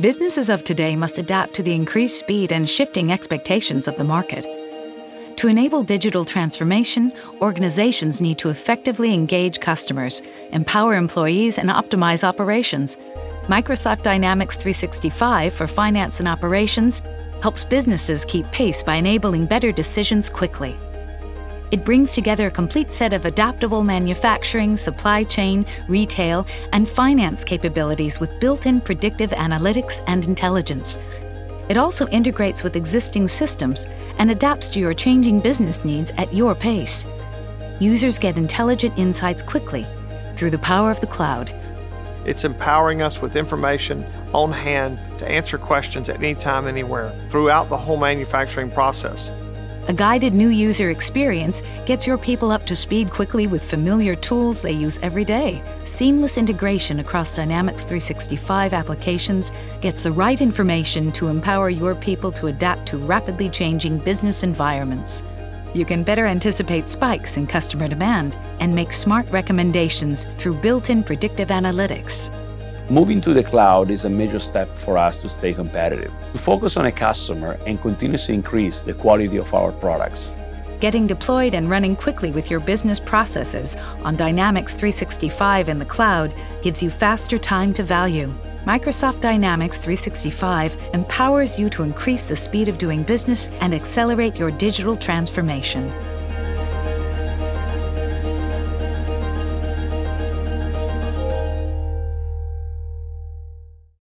Businesses of today must adapt to the increased speed and shifting expectations of the market. To enable digital transformation, organizations need to effectively engage customers, empower employees, and optimize operations. Microsoft Dynamics 365 for finance and operations helps businesses keep pace by enabling better decisions quickly. It brings together a complete set of adaptable manufacturing, supply chain, retail, and finance capabilities with built-in predictive analytics and intelligence. It also integrates with existing systems and adapts to your changing business needs at your pace. Users get intelligent insights quickly through the power of the cloud. It's empowering us with information on hand to answer questions at any time, anywhere, throughout the whole manufacturing process. A guided new user experience gets your people up to speed quickly with familiar tools they use every day. Seamless integration across Dynamics 365 applications gets the right information to empower your people to adapt to rapidly changing business environments. You can better anticipate spikes in customer demand and make smart recommendations through built-in predictive analytics. Moving to the cloud is a major step for us to stay competitive, to focus on a customer and continuously increase the quality of our products. Getting deployed and running quickly with your business processes on Dynamics 365 in the cloud gives you faster time to value. Microsoft Dynamics 365 empowers you to increase the speed of doing business and accelerate your digital transformation.